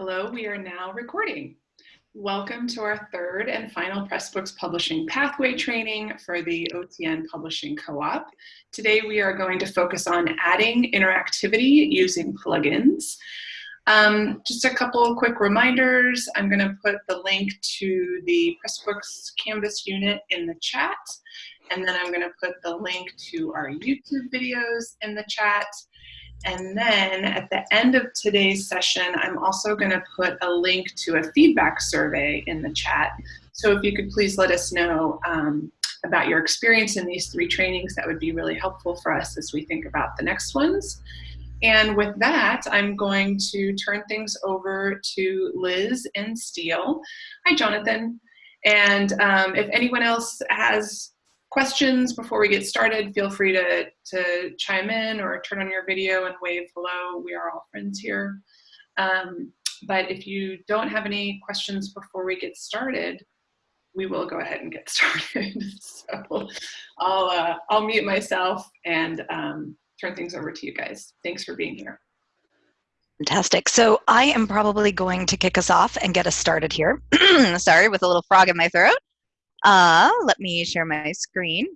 Hello, we are now recording. Welcome to our third and final Pressbooks Publishing Pathway training for the OTN Publishing Co-op. Today we are going to focus on adding interactivity using plugins. Um, just a couple quick reminders. I'm going to put the link to the Pressbooks Canvas unit in the chat. And then I'm going to put the link to our YouTube videos in the chat. And then at the end of today's session, I'm also going to put a link to a feedback survey in the chat. So if you could please let us know um, about your experience in these three trainings, that would be really helpful for us as we think about the next ones. And with that, I'm going to turn things over to Liz and Steel. Hi, Jonathan. And um, if anyone else has questions before we get started, feel free to, to chime in or turn on your video and wave hello. We are all friends here. Um, but if you don't have any questions before we get started, we will go ahead and get started. so I'll, uh, I'll mute myself and um, turn things over to you guys. Thanks for being here. Fantastic. So I am probably going to kick us off and get us started here. Sorry, with a little frog in my throat. Uh, let me share my screen.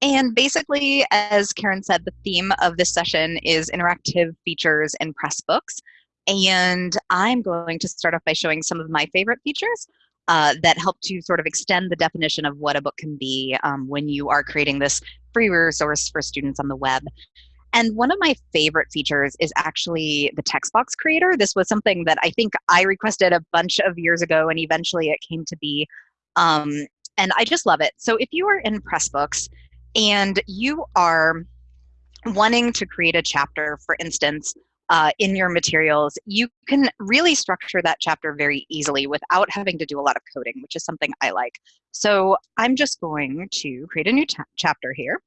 And basically, as Karen said, the theme of this session is interactive features in Pressbooks. And I'm going to start off by showing some of my favorite features uh, that help to sort of extend the definition of what a book can be um, when you are creating this free resource for students on the web. And one of my favorite features is actually the text box creator. This was something that I think I requested a bunch of years ago and eventually it came to be um, and I just love it. So if you are in Pressbooks and you are wanting to create a chapter, for instance, uh, in your materials, you can really structure that chapter very easily without having to do a lot of coding, which is something I like. So I'm just going to create a new chapter here.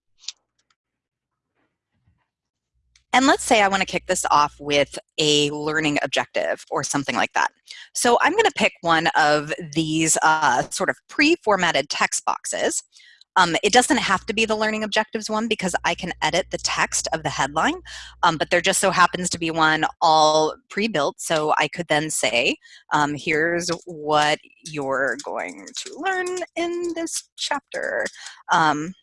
And let's say I want to kick this off with a learning objective or something like that. So I'm going to pick one of these uh, sort of pre-formatted text boxes. Um, it doesn't have to be the learning objectives one because I can edit the text of the headline, um, but there just so happens to be one all pre-built. So I could then say, um, here's what you're going to learn in this chapter, um,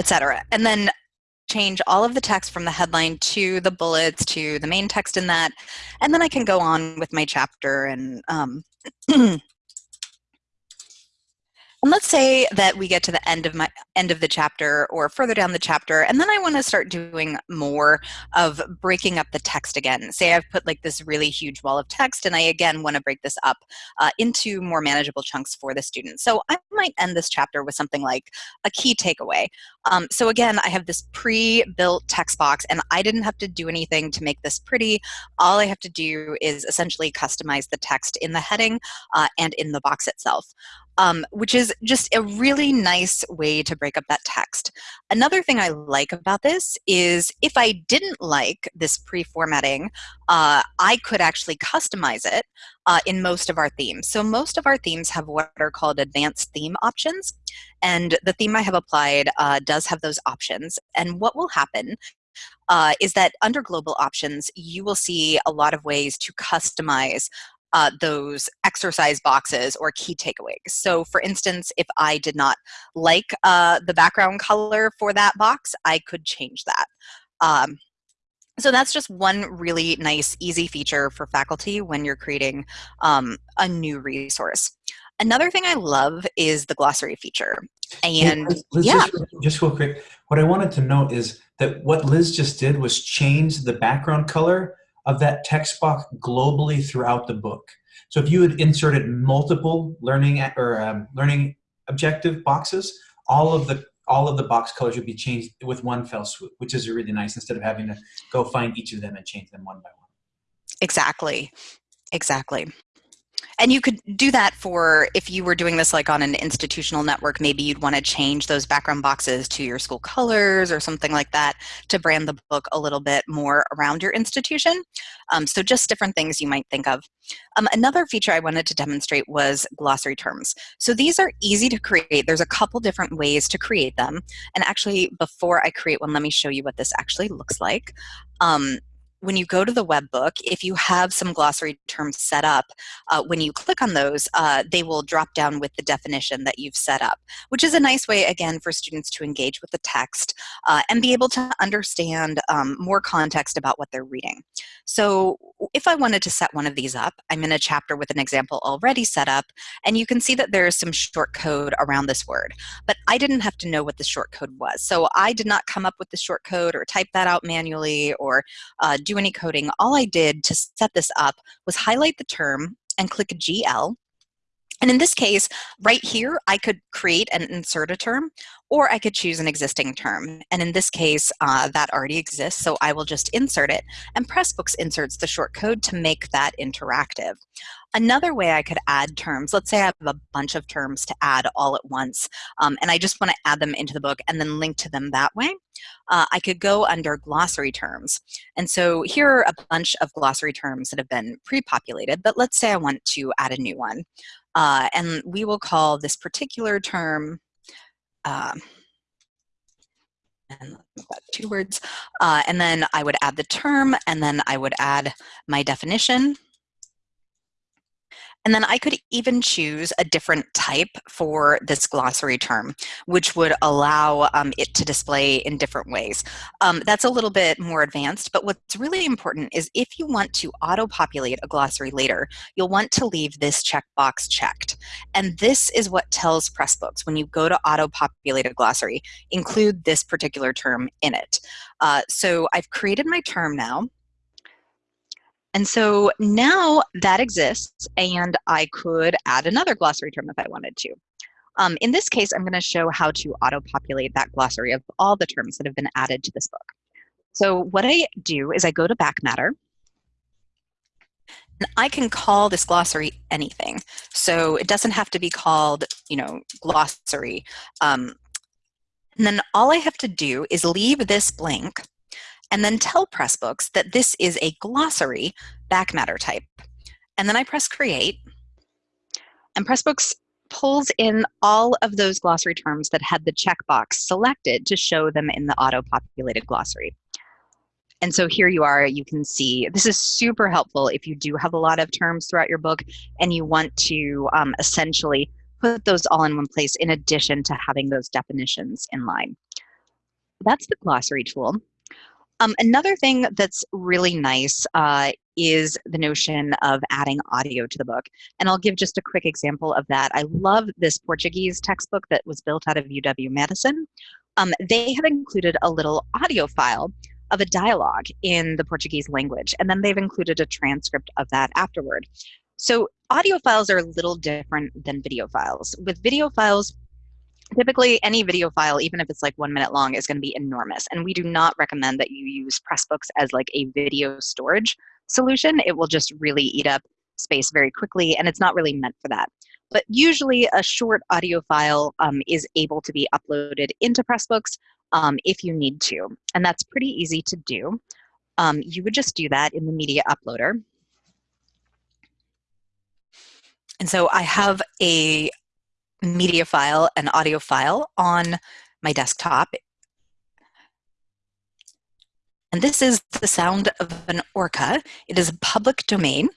etc. And then change all of the text from the headline to the bullets to the main text in that, and then I can go on with my chapter and um, And let's say that we get to the end of my end of the chapter or further down the chapter, and then I want to start doing more of breaking up the text again. Say I've put like this really huge wall of text, and I again want to break this up uh, into more manageable chunks for the student. So I might end this chapter with something like a key takeaway. Um, so again, I have this pre-built text box, and I didn't have to do anything to make this pretty. All I have to do is essentially customize the text in the heading uh, and in the box itself um, which is just a really nice way to break up that text. Another thing I like about this is if I didn't like this pre-formatting, uh, I could actually customize it uh, in most of our themes. So most of our themes have what are called advanced theme options. And the theme I have applied uh, does have those options. And what will happen uh, is that under global options, you will see a lot of ways to customize uh, those exercise boxes or key takeaways. So for instance, if I did not like uh, the background color for that box, I could change that. Um, so that's just one really nice, easy feature for faculty when you're creating um, a new resource. Another thing I love is the glossary feature. And hey, Liz, yeah. Just, just real quick, what I wanted to note is that what Liz just did was change the background color of that text box globally throughout the book. So if you had inserted multiple learning or um, learning objective boxes, all of the all of the box colors would be changed with one fell swoop, which is really nice instead of having to go find each of them and change them one by one. Exactly. Exactly. And you could do that for, if you were doing this like on an institutional network, maybe you'd want to change those background boxes to your school colors or something like that to brand the book a little bit more around your institution. Um, so just different things you might think of. Um, another feature I wanted to demonstrate was glossary terms. So these are easy to create. There's a couple different ways to create them. And actually, before I create one, let me show you what this actually looks like. Um, when you go to the web book, if you have some glossary terms set up, uh, when you click on those, uh, they will drop down with the definition that you've set up, which is a nice way, again, for students to engage with the text uh, and be able to understand um, more context about what they're reading. So if I wanted to set one of these up, I'm in a chapter with an example already set up, and you can see that there is some short code around this word. But I didn't have to know what the short code was. So I did not come up with the short code or type that out manually or uh, any coding. All I did to set this up was highlight the term and click GL. And in this case, right here, I could create and insert a term, or I could choose an existing term. And in this case, uh, that already exists, so I will just insert it. And Pressbooks inserts the short code to make that interactive. Another way I could add terms, let's say I have a bunch of terms to add all at once, um, and I just want to add them into the book and then link to them that way. Uh, I could go under glossary terms. And so here are a bunch of glossary terms that have been pre-populated, but let's say I want to add a new one. Uh, and we will call this particular term, uh, and two words, uh, and then I would add the term, and then I would add my definition, and then I could even choose a different type for this glossary term, which would allow um, it to display in different ways. Um, that's a little bit more advanced, but what's really important is if you want to auto-populate a glossary later, you'll want to leave this checkbox checked. And this is what tells Pressbooks when you go to auto-populate a glossary, include this particular term in it. Uh, so I've created my term now. And so now that exists and I could add another glossary term if I wanted to. Um, in this case, I'm going to show how to auto-populate that glossary of all the terms that have been added to this book. So what I do is I go to back matter and I can call this glossary anything. So it doesn't have to be called, you know, glossary. Um, and then all I have to do is leave this blank and then tell Pressbooks that this is a glossary back matter type. And then I press create, and Pressbooks pulls in all of those glossary terms that had the checkbox selected to show them in the auto-populated glossary. And so here you are, you can see, this is super helpful if you do have a lot of terms throughout your book and you want to um, essentially put those all in one place in addition to having those definitions in line. That's the glossary tool. Um, another thing that's really nice uh, is the notion of adding audio to the book. And I'll give just a quick example of that. I love this Portuguese textbook that was built out of UW-Madison. Um, they have included a little audio file of a dialogue in the Portuguese language, and then they've included a transcript of that afterward. So audio files are a little different than video files. With video files, typically any video file even if it's like one minute long is going to be enormous and we do not recommend that you use pressbooks as like a video storage solution. It will just really eat up space very quickly and it's not really meant for that. But usually a short audio file um, is able to be uploaded into pressbooks um, if you need to and that's pretty easy to do. Um, you would just do that in the media uploader. And so I have a media file and audio file on my desktop. And this is the sound of an orca. It is a public domain.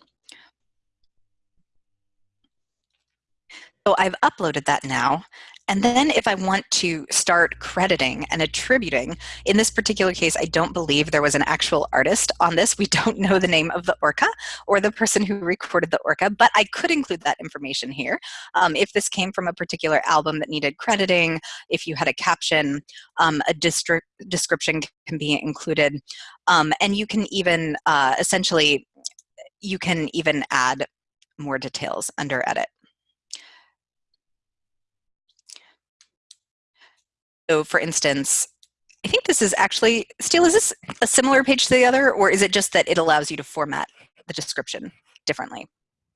So I've uploaded that now, and then if I want to start crediting and attributing, in this particular case, I don't believe there was an actual artist on this. We don't know the name of the orca or the person who recorded the orca, but I could include that information here. Um, if this came from a particular album that needed crediting, if you had a caption, um, a district description can be included. Um, and you can even uh, essentially, you can even add more details under edit. So for instance, I think this is actually, Steel, is this a similar page to the other, or is it just that it allows you to format the description differently?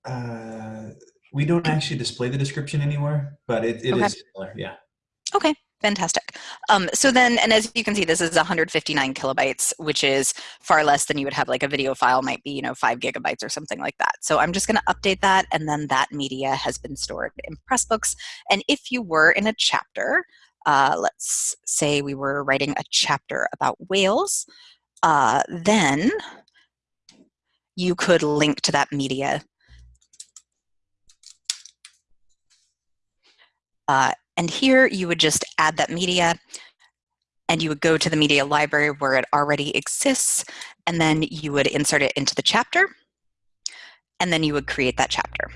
Uh, we don't actually display the description anywhere, but it, it okay. is similar, yeah. Okay, fantastic. Um, so then, and as you can see, this is 159 kilobytes, which is far less than you would have like a video file might be, you know, five gigabytes or something like that. So I'm just gonna update that and then that media has been stored in Pressbooks. And if you were in a chapter, uh, let's say we were writing a chapter about whales, uh, then you could link to that media. Uh, and here you would just add that media and you would go to the media library where it already exists and then you would insert it into the chapter and then you would create that chapter.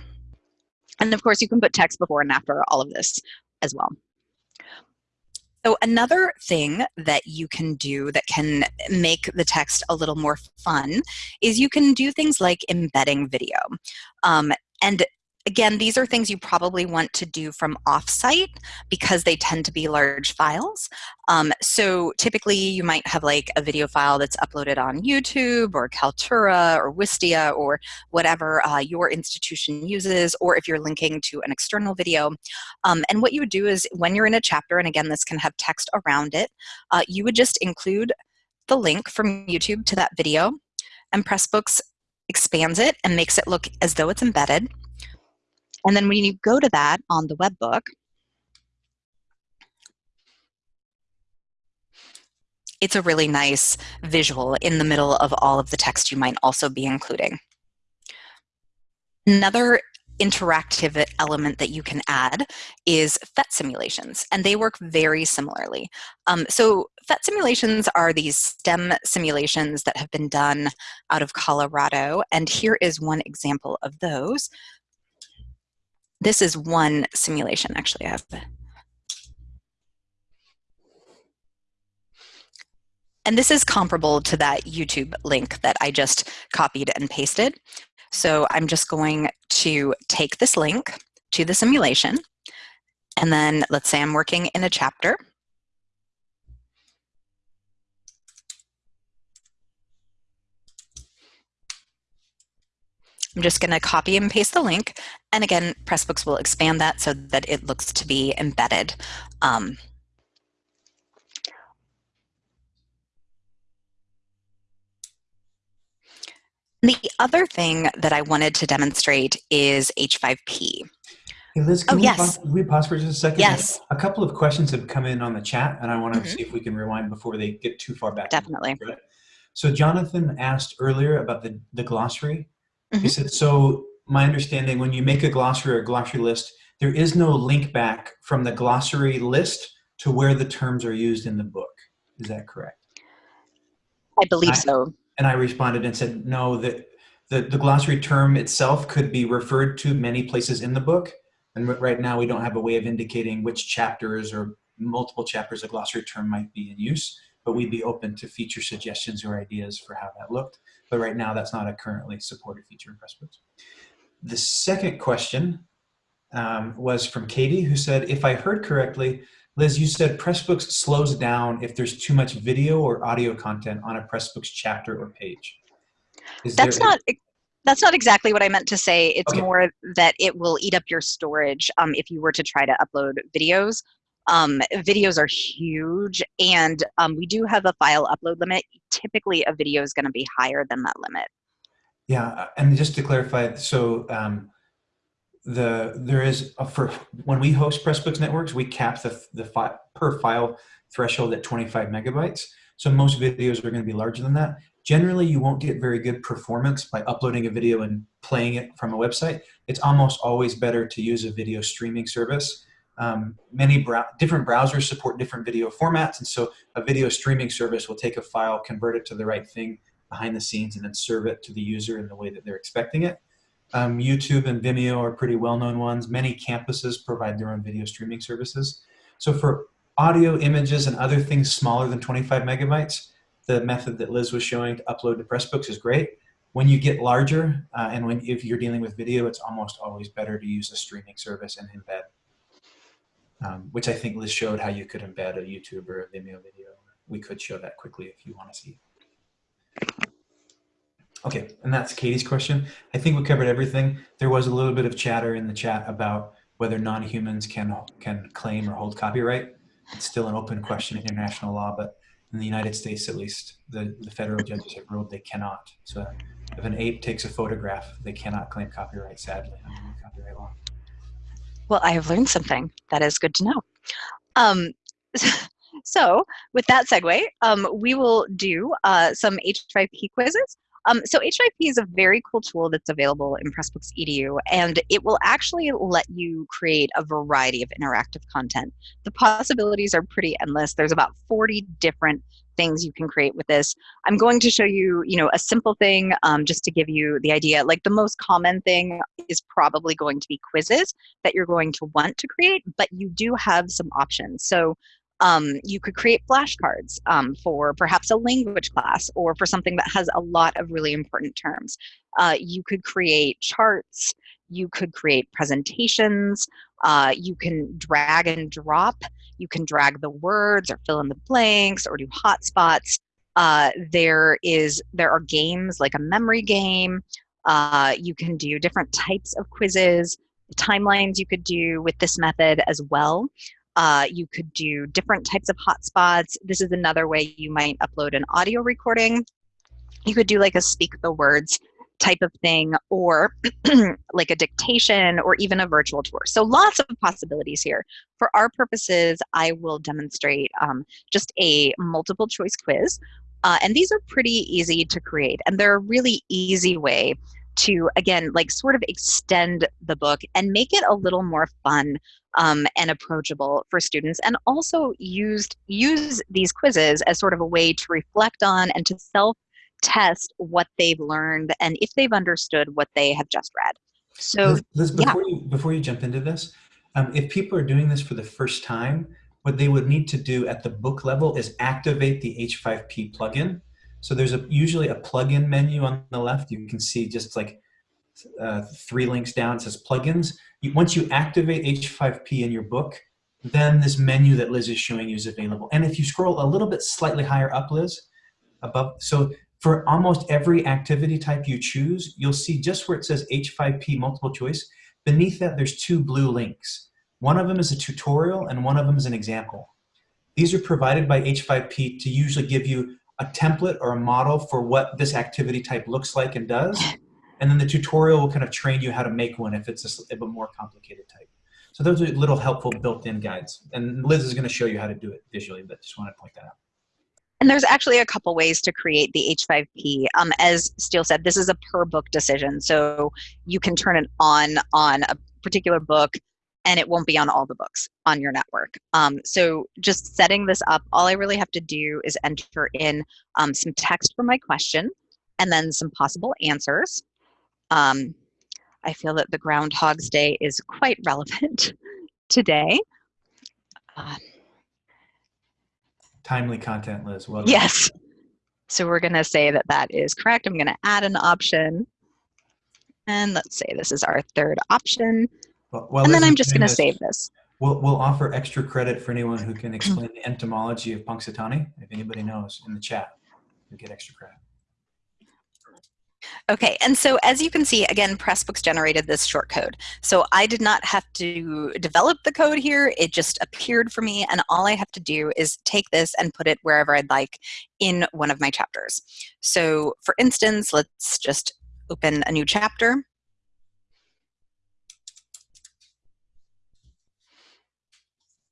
And of course you can put text before and after all of this as well. So another thing that you can do that can make the text a little more fun is you can do things like embedding video. Um, and Again, these are things you probably want to do from offsite because they tend to be large files. Um, so typically you might have like a video file that's uploaded on YouTube or Kaltura or Wistia or whatever uh, your institution uses, or if you're linking to an external video. Um, and what you would do is when you're in a chapter, and again, this can have text around it, uh, you would just include the link from YouTube to that video and Pressbooks expands it and makes it look as though it's embedded. And then when you go to that on the web book, it's a really nice visual in the middle of all of the text you might also be including. Another interactive element that you can add is PhET simulations, and they work very similarly. Um, so PhET simulations are these STEM simulations that have been done out of Colorado, and here is one example of those. This is one simulation, actually. I have And this is comparable to that YouTube link that I just copied and pasted. So I'm just going to take this link to the simulation, and then let's say I'm working in a chapter. I'm just going to copy and paste the link. And again, Pressbooks will expand that so that it looks to be embedded. Um, the other thing that I wanted to demonstrate is H5P. Hey Liz, can, oh, we, yes. pause, can we pause for just a second? Yes. A couple of questions have come in on the chat, and I want to mm -hmm. see if we can rewind before they get too far back. Definitely. So Jonathan asked earlier about the, the glossary. Mm -hmm. He said, so my understanding, when you make a glossary or a glossary list, there is no link back from the glossary list to where the terms are used in the book. Is that correct? I believe I, so. And I responded and said, no, that the, the glossary term itself could be referred to many places in the book. And right now we don't have a way of indicating which chapters or multiple chapters a glossary term might be in use, but we'd be open to feature suggestions or ideas for how that looked. But right now that's not a currently supported feature in Pressbooks. The second question um, was from Katie, who said, if I heard correctly, Liz, you said Pressbooks slows down if there's too much video or audio content on a Pressbooks chapter or page. Is that's not that's not exactly what I meant to say. It's okay. more that it will eat up your storage um, if you were to try to upload videos. Um, videos are huge, and um, we do have a file upload limit. Typically, a video is going to be higher than that limit. Yeah, uh, and just to clarify, so um, the there is a, for when we host Pressbooks networks, we cap the the fi per file threshold at 25 megabytes. So most videos are going to be larger than that. Generally, you won't get very good performance by uploading a video and playing it from a website. It's almost always better to use a video streaming service. Um, many brow different browsers support different video formats, and so a video streaming service will take a file, convert it to the right thing, behind the scenes and then serve it to the user in the way that they're expecting it. Um, YouTube and Vimeo are pretty well-known ones. Many campuses provide their own video streaming services. So for audio, images, and other things smaller than 25 megabytes, the method that Liz was showing to upload to Pressbooks is great. When you get larger, uh, and when if you're dealing with video, it's almost always better to use a streaming service and embed, um, which I think Liz showed how you could embed a YouTube or a Vimeo video. We could show that quickly if you want to see. Okay, and that's Katie's question. I think we covered everything. There was a little bit of chatter in the chat about whether non-humans can can claim or hold copyright. It's still an open question in international law, but in the United States, at least, the, the federal judges have ruled they cannot. So if an ape takes a photograph, they cannot claim copyright, sadly, under copyright law. Well, I have learned something. That is good to know. Um, so with that segue, um, we will do uh, some H5P quizzes. Um, so H5P is a very cool tool that's available in Pressbooks EDU, and it will actually let you create a variety of interactive content. The possibilities are pretty endless. There's about 40 different things you can create with this. I'm going to show you, you know, a simple thing um, just to give you the idea. Like the most common thing is probably going to be quizzes that you're going to want to create, but you do have some options. So um, you could create flashcards um, for perhaps a language class or for something that has a lot of really important terms. Uh, you could create charts, you could create presentations, uh, you can drag and drop, you can drag the words or fill in the blanks or do hotspots. Uh, there is there are games like a memory game. Uh, you can do different types of quizzes, timelines you could do with this method as well. Uh, you could do different types of hotspots. This is another way you might upload an audio recording. You could do like a speak the words type of thing or like a dictation or even a virtual tour. So lots of possibilities here. For our purposes, I will demonstrate um, just a multiple choice quiz. Uh, and these are pretty easy to create and they're a really easy way to again like sort of extend the book and make it a little more fun um, and approachable for students and also used use these quizzes as sort of a way to reflect on and to self test what they've learned and if they've understood what they have just read so Liz, before, yeah. you, before you jump into this um, if people are doing this for the first time what they would need to do at the book level is activate the h5p plugin so there's a usually a plugin menu on the left. You can see just like uh, three links down. Says plugins. You, once you activate H5P in your book, then this menu that Liz is showing you is available. And if you scroll a little bit slightly higher up, Liz, above, so for almost every activity type you choose, you'll see just where it says H5P multiple choice, beneath that there's two blue links. One of them is a tutorial and one of them is an example. These are provided by H5P to usually give you a template or a model for what this activity type looks like and does. And then the tutorial will kind of train you how to make one if it's a, a more complicated type. So those are little helpful built-in guides. And Liz is going to show you how to do it visually, but just want to point that out. And there's actually a couple ways to create the H5P. Um, as Steel said, this is a per book decision. So you can turn it on on a particular book and it won't be on all the books on your network. Um, so just setting this up, all I really have to do is enter in um, some text for my question and then some possible answers. Um, I feel that the Groundhog's Day is quite relevant today. Uh, Timely content, Liz. Well yes. So we're going to say that that is correct. I'm going to add an option. And let's say this is our third option. Well, well, and then I'm just going to save this. We'll, we'll offer extra credit for anyone who can explain the entomology of Punxsutawney. If anybody knows in the chat, you get extra credit. Okay, and so as you can see, again, Pressbooks generated this short code. So I did not have to develop the code here. It just appeared for me, and all I have to do is take this and put it wherever I'd like in one of my chapters. So for instance, let's just open a new chapter.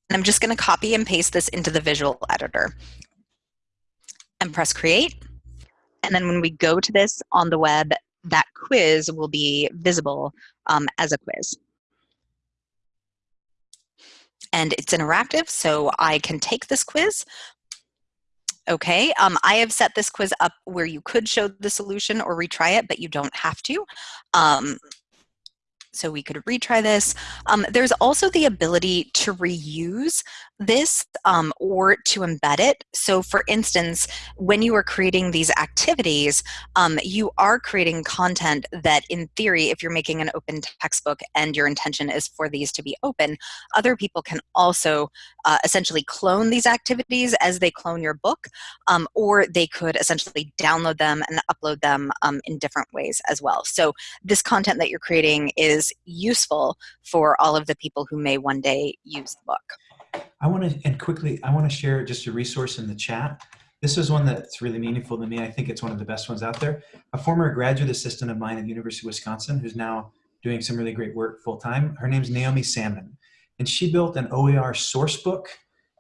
And I'm just going to copy and paste this into the visual editor and press create. And then when we go to this on the web, that quiz will be visible um, as a quiz. And it's interactive, so I can take this quiz. Okay, um, I have set this quiz up where you could show the solution or retry it, but you don't have to. Um, so we could retry this. Um, there's also the ability to reuse this um, or to embed it. So for instance, when you are creating these activities, um, you are creating content that in theory, if you're making an open textbook and your intention is for these to be open, other people can also uh, essentially clone these activities as they clone your book, um, or they could essentially download them and upload them um, in different ways as well. So this content that you're creating is useful for all of the people who may one day use the book. I want to, and quickly, I want to share just a resource in the chat. This is one that's really meaningful to me. I think it's one of the best ones out there. A former graduate assistant of mine at the University of Wisconsin, who's now doing some really great work full time. Her name's Naomi Salmon, and she built an OER source book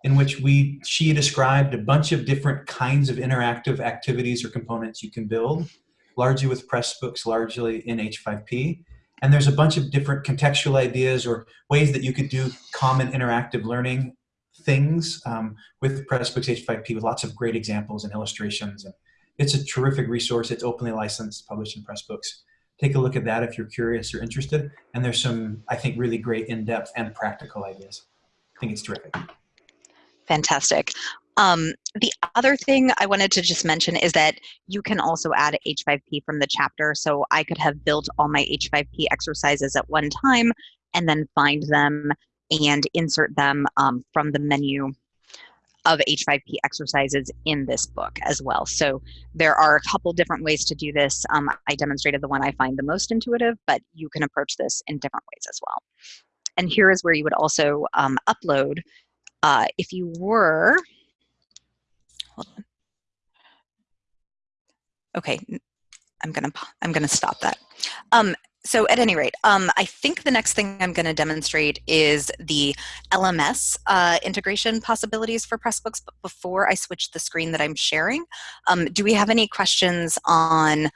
in which we she described a bunch of different kinds of interactive activities or components you can build. largely with Pressbooks, largely in H5P. And there's a bunch of different contextual ideas or ways that you could do common interactive learning things um, with Pressbooks H5P with lots of great examples and illustrations. And it's a terrific resource. It's openly licensed, published in Pressbooks. Take a look at that if you're curious or interested. And there's some, I think, really great in-depth and practical ideas. I think it's terrific. Fantastic. Um, the other thing I wanted to just mention is that you can also add H5P from the chapter. So I could have built all my H5P exercises at one time and then find them and insert them um, from the menu of H5P exercises in this book as well. So there are a couple different ways to do this. Um, I demonstrated the one I find the most intuitive, but you can approach this in different ways as well. And here is where you would also um, upload uh, if you were, Okay, I'm gonna I'm gonna stop that. Um, so at any rate, um, I think the next thing I'm going to demonstrate is the LMS uh, integration possibilities for Pressbooks. But before I switch the screen that I'm sharing, um, do we have any questions on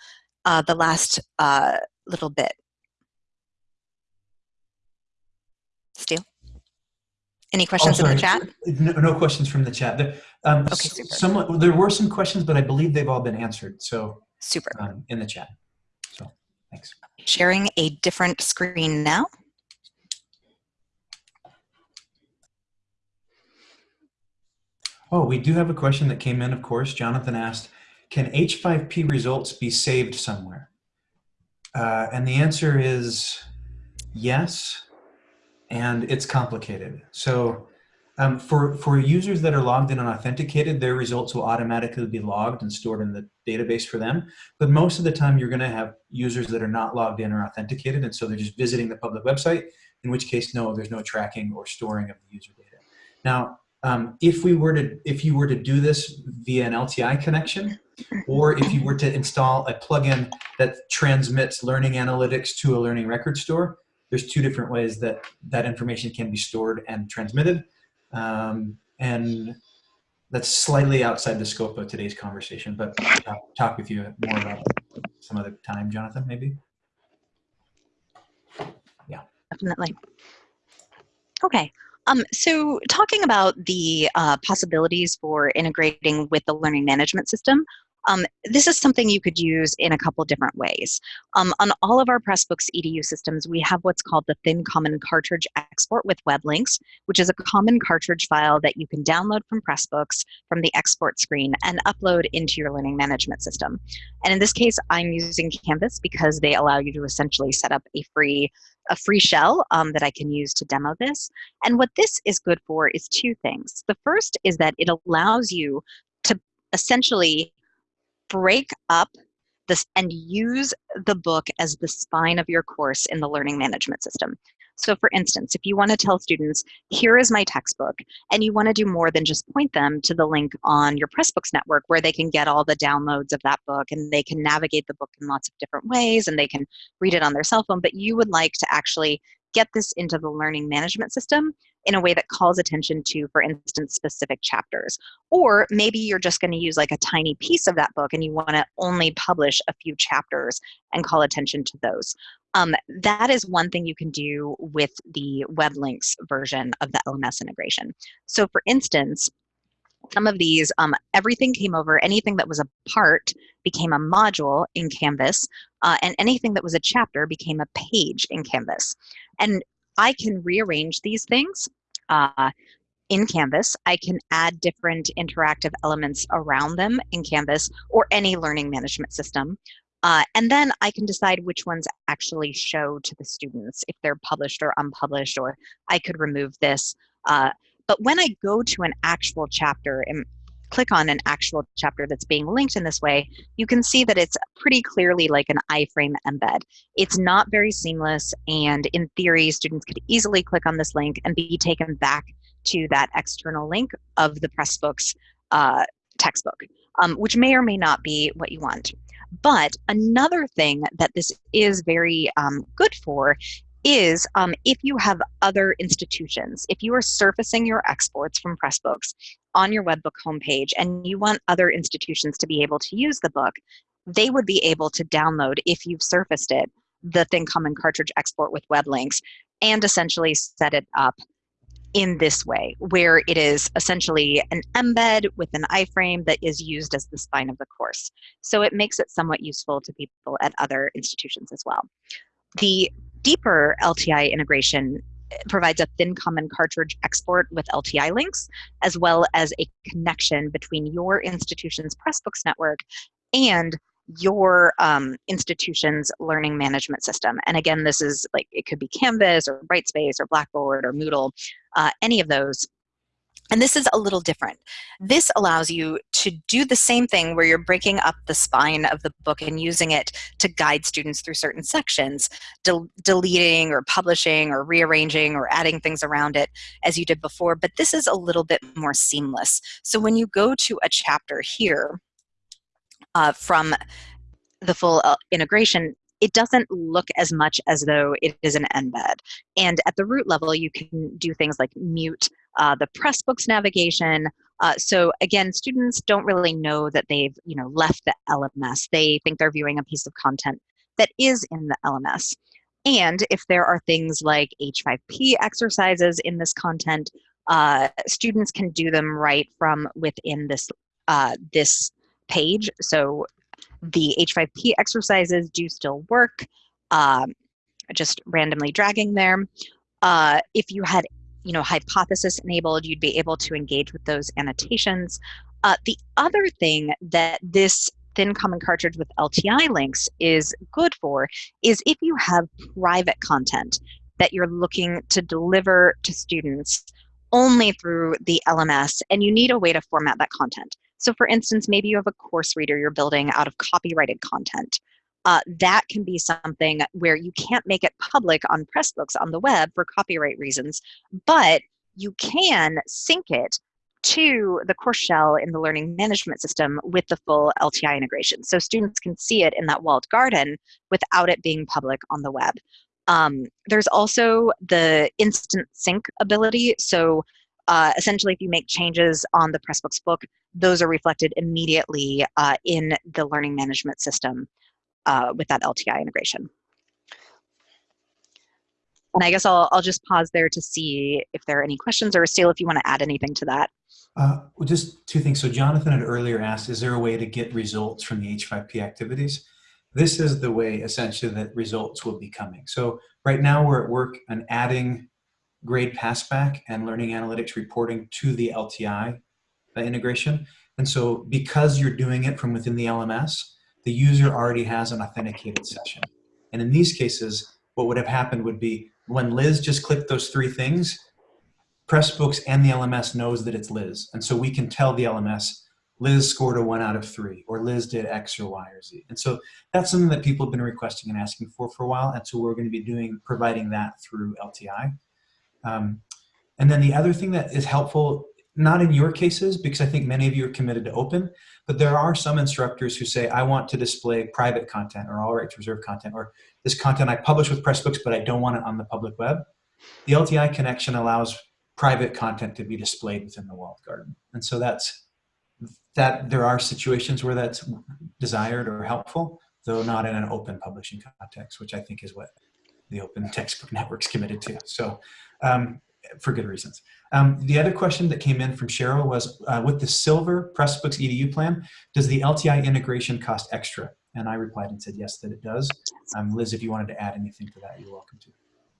uh, the last uh, little bit? Steel? Any questions oh, in the chat? No, no, questions from the chat. There, um, okay, super. Some, there were some questions, but I believe they've all been answered. So super um, in the chat. So thanks. Sharing a different screen now. Oh, we do have a question that came in, of course. Jonathan asked, can H5P results be saved somewhere? Uh, and the answer is yes and it's complicated. So um, for, for users that are logged in and authenticated, their results will automatically be logged and stored in the database for them. But most of the time, you're going to have users that are not logged in or authenticated, and so they're just visiting the public website, in which case, no, there's no tracking or storing of the user data. Now, um, if we were to, if you were to do this via an LTI connection, or if you were to install a plugin that transmits learning analytics to a learning record store, there's two different ways that that information can be stored and transmitted. Um, and that's slightly outside the scope of today's conversation, but I'll talk, talk with you more about some other time, Jonathan, maybe. Yeah. Definitely. Okay. Um, so talking about the uh, possibilities for integrating with the learning management system, um, this is something you could use in a couple different ways. Um, on all of our Pressbooks EDU systems, we have what's called the Thin Common Cartridge Export with web links, which is a common cartridge file that you can download from Pressbooks from the export screen and upload into your learning management system. And in this case, I'm using Canvas because they allow you to essentially set up a free a free shell um, that I can use to demo this. And what this is good for is two things. The first is that it allows you to essentially break up this and use the book as the spine of your course in the learning management system. So for instance, if you want to tell students, here is my textbook, and you want to do more than just point them to the link on your Pressbooks network where they can get all the downloads of that book and they can navigate the book in lots of different ways and they can read it on their cell phone, but you would like to actually get this into the learning management system in a way that calls attention to, for instance, specific chapters. Or maybe you're just going to use like a tiny piece of that book and you want to only publish a few chapters and call attention to those. Um, that is one thing you can do with the web links version of the LMS integration. So for instance, some of these, um, everything came over, anything that was a part became a module in Canvas, uh, and anything that was a chapter became a page in Canvas. And I can rearrange these things uh, in Canvas. I can add different interactive elements around them in Canvas or any learning management system. Uh, and then I can decide which ones actually show to the students if they're published or unpublished, or I could remove this. Uh, but when I go to an actual chapter and click on an actual chapter that's being linked in this way, you can see that it's pretty clearly like an iframe embed. It's not very seamless, and in theory, students could easily click on this link and be taken back to that external link of the Pressbooks uh, textbook, um, which may or may not be what you want. But another thing that this is very um, good for is um, if you have other institutions, if you are surfacing your exports from Pressbooks on your webbook homepage and you want other institutions to be able to use the book, they would be able to download, if you've surfaced it, the Thin Common cartridge export with web links and essentially set it up in this way, where it is essentially an embed with an iframe that is used as the spine of the course. So it makes it somewhat useful to people at other institutions as well. The deeper LTI integration provides a thin common cartridge export with LTI links, as well as a connection between your institution's Pressbooks network and your um, institution's learning management system. And again, this is like, it could be Canvas or Brightspace or Blackboard or Moodle, uh, any of those. And this is a little different. This allows you to do the same thing where you're breaking up the spine of the book and using it to guide students through certain sections, del deleting or publishing or rearranging or adding things around it as you did before, but this is a little bit more seamless. So when you go to a chapter here, uh, from the full uh, integration, it doesn't look as much as though it is an embed. And at the root level, you can do things like mute uh, the Pressbooks navigation. Uh, so again, students don't really know that they've you know left the LMS. They think they're viewing a piece of content that is in the LMS. And if there are things like H5P exercises in this content, uh, students can do them right from within this uh, this page. So the H5P exercises do still work, um, just randomly dragging there. Uh, if you had you know, hypothesis enabled, you'd be able to engage with those annotations. Uh, the other thing that this thin common cartridge with LTI links is good for is if you have private content that you're looking to deliver to students only through the LMS and you need a way to format that content. So for instance, maybe you have a course reader you're building out of copyrighted content. Uh, that can be something where you can't make it public on Pressbooks on the web for copyright reasons, but you can sync it to the course shell in the learning management system with the full LTI integration. So students can see it in that walled garden without it being public on the web. Um, there's also the instant sync ability. So uh, essentially, if you make changes on the Pressbooks book, those are reflected immediately uh, in the learning management system uh, with that LTI integration. And I guess I'll, I'll just pause there to see if there are any questions or Steel, if you want to add anything to that. Uh, well, just two things. So Jonathan had earlier asked, is there a way to get results from the H5P activities? This is the way essentially that results will be coming. So right now we're at work on adding grade passback and learning analytics reporting to the LTI integration. And so because you're doing it from within the LMS, the user already has an authenticated session. And in these cases, what would have happened would be when Liz just clicked those three things, Pressbooks and the LMS knows that it's Liz. And so we can tell the LMS, Liz scored a one out of three, or Liz did X or Y or Z. And so that's something that people have been requesting and asking for for a while. And so we're going to be doing, providing that through LTI. Um, and then the other thing that is helpful, not in your cases, because I think many of you are committed to open, but there are some instructors who say, I want to display private content or all right to reserve content, or this content I publish with Pressbooks, but I don't want it on the public web. The LTI connection allows private content to be displayed within the walled garden. And so that's, that there are situations where that's desired or helpful, though not in an open publishing context, which I think is what the Open Textbook Network's committed to. So um, for good reasons. Um, the other question that came in from Cheryl was, uh, with the Silver Pressbooks EDU plan, does the LTI integration cost extra? And I replied and said, yes, that it does. Um, Liz, if you wanted to add anything to that, you're welcome to.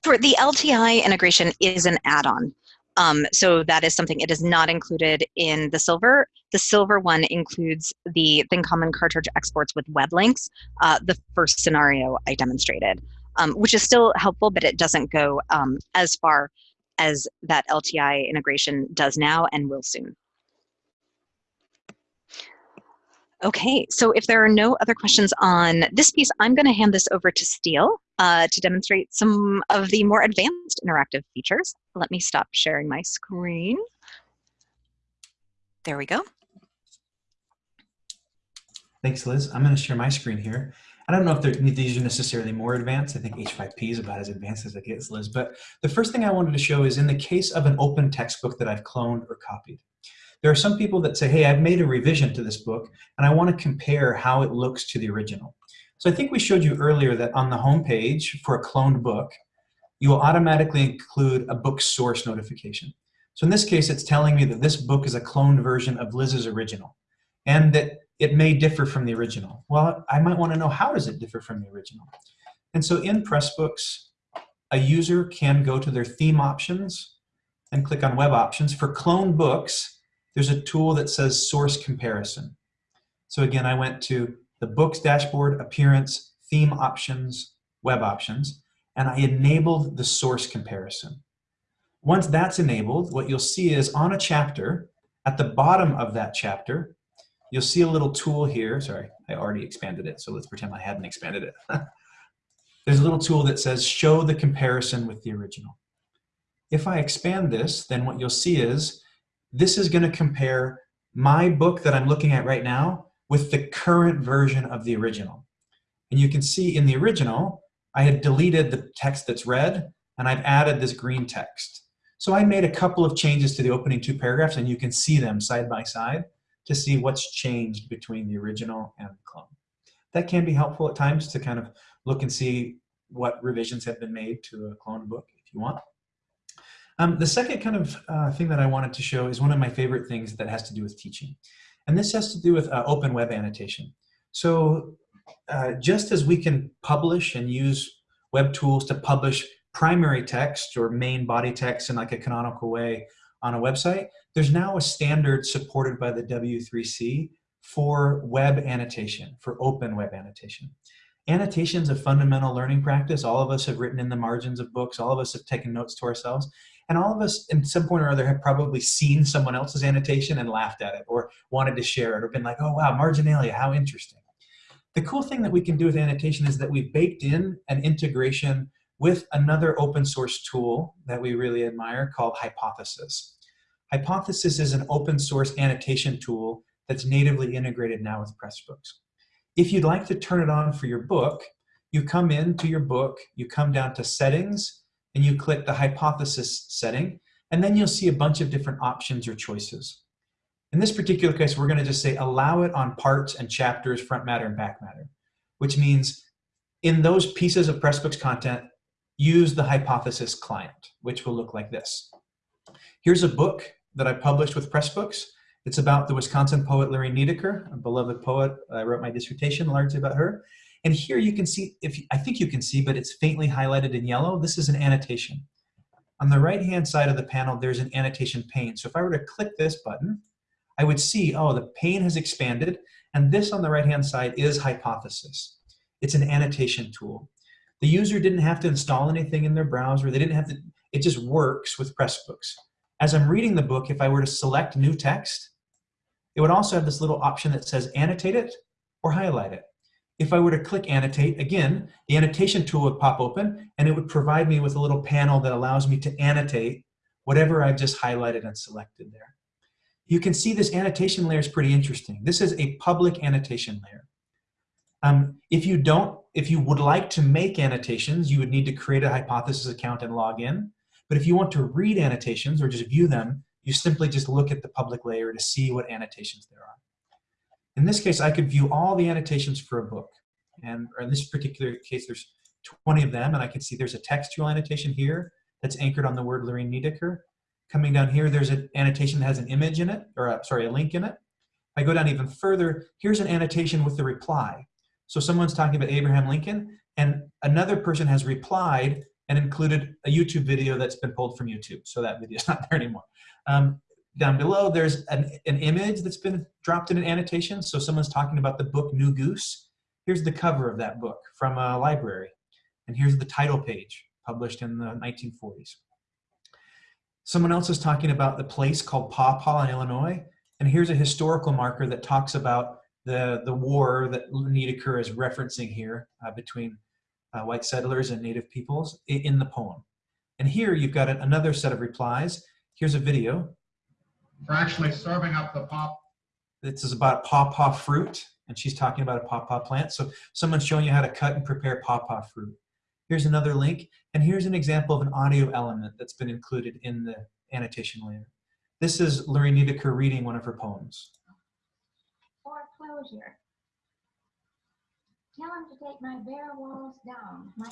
For the LTI integration is an add-on. Um, so that is something, it is not included in the silver. The silver one includes the Thin Common cartridge exports with web links, uh, the first scenario I demonstrated, um, which is still helpful, but it doesn't go um, as far as that LTI integration does now and will soon. Okay, so if there are no other questions on this piece, I'm going to hand this over to Steel uh, to demonstrate some of the more advanced interactive features. Let me stop sharing my screen. There we go. Thanks, Liz. I'm going to share my screen here. I don't know if these are necessarily more advanced. I think H5P is about as advanced as it gets, Liz. But the first thing I wanted to show is in the case of an open textbook that I've cloned or copied. there are some people that say, hey, I've made a revision to this book and I want to compare how it looks to the original. So I think we showed you earlier that on the home page for a cloned book, you will automatically include a book source notification. So in this case, it's telling me that this book is a cloned version of Liz's original and that it may differ from the original. Well, I might want to know how does it differ from the original? And so in Pressbooks, a user can go to their theme options and click on web options. For clone books, there's a tool that says source comparison. So again, I went to the books dashboard, appearance, theme options, web options, and I enabled the source comparison. Once that's enabled, what you'll see is on a chapter, at the bottom of that chapter, you'll see a little tool here. Sorry, I already expanded it, so let's pretend I hadn't expanded it. There's a little tool that says show the comparison with the original. If I expand this, then what you'll see is this is going to compare my book that I'm looking at right now with the current version of the original. And you can see in the original, I had deleted the text that's red, and I've added this green text. So I made a couple of changes to the opening two paragraphs, and you can see them side by side to see what's changed between the original and the clone. That can be helpful at times to kind of look and see what revisions have been made to a clone book if you want. Um, the second kind of uh, thing that I wanted to show is one of my favorite things that has to do with teaching. And this has to do with uh, open web annotation. So uh, just as we can publish and use web tools to publish primary text or main body text in like a canonical way on a website, there's now a standard supported by the W3C for web annotation, for open web annotation. Annotation is a fundamental learning practice. All of us have written in the margins of books. All of us have taken notes to ourselves. And all of us, in some point or other, have probably seen someone else's annotation and laughed at it or wanted to share it or been like, oh, wow, marginalia, how interesting. The cool thing that we can do with annotation is that we've baked in an integration with another open source tool that we really admire called Hypothesis. Hypothesis is an open source annotation tool that's natively integrated now with Pressbooks. If you'd like to turn it on for your book, you come into your book, you come down to settings, and you click the hypothesis setting, and then you'll see a bunch of different options or choices. In this particular case, we're gonna just say allow it on parts and chapters, front matter and back matter, which means in those pieces of Pressbooks content, use the hypothesis client, which will look like this. Here's a book that I published with Pressbooks. It's about the Wisconsin poet Larry Niedecker, a beloved poet. I wrote my dissertation largely about her. And here you can see, if I think you can see, but it's faintly highlighted in yellow, this is an annotation. On the right-hand side of the panel, there's an annotation pane. So if I were to click this button, I would see, oh, the pane has expanded, and this on the right-hand side is Hypothesis. It's an annotation tool. The user didn't have to install anything in their browser. They didn't have to, it just works with Pressbooks. As I'm reading the book, if I were to select new text, it would also have this little option that says annotate it or highlight it. If I were to click annotate, again, the annotation tool would pop open and it would provide me with a little panel that allows me to annotate whatever I've just highlighted and selected there. You can see this annotation layer is pretty interesting. This is a public annotation layer. Um, if you don't, if you would like to make annotations, you would need to create a hypothesis account and log in. But if you want to read annotations or just view them, you simply just look at the public layer to see what annotations there are. In this case, I could view all the annotations for a book. And in this particular case, there's 20 of them, and I can see there's a textual annotation here that's anchored on the word Lorine Niedecker. Coming down here, there's an annotation that has an image in it, or a, sorry, a link in it. I go down even further, here's an annotation with the reply. So someone's talking about Abraham Lincoln, and another person has replied and included a YouTube video that's been pulled from YouTube. So that video is not there anymore. Um, down below, there's an, an image that's been dropped in an annotation. So someone's talking about the book New Goose. Here's the cover of that book from a library. And here's the title page, published in the 1940s. Someone else is talking about the place called Paw Paw in Illinois. And here's a historical marker that talks about the, the war that Niedecker is referencing here uh, between uh, white settlers and native peoples in the poem. And here you've got another set of replies. Here's a video. For actually serving up the pop. This is about pawpaw fruit, and she's talking about a pawpaw plant. So someone's showing you how to cut and prepare pawpaw fruit. Here's another link, and here's an example of an audio element that's been included in the annotation layer. This is Lorine Niedecker reading one of her poems. Foreclosure. Tell him to take my bare walls down. My